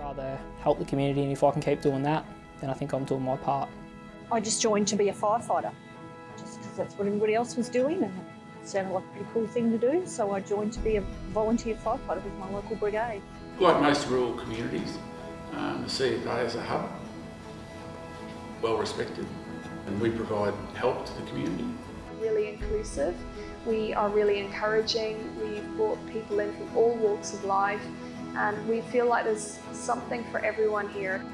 rather help the community and if I can keep doing that, then I think I'm doing my part. I just joined to be a firefighter, just because that's what everybody else was doing and it sounded like a pretty cool thing to do. So I joined to be a volunteer firefighter with my local brigade. Like most rural communities, um, the CFA is a hub, well respected, and we provide help to the community. Really inclusive. We are really encouraging. We've brought people in from all walks of life and we feel like there's something for everyone here.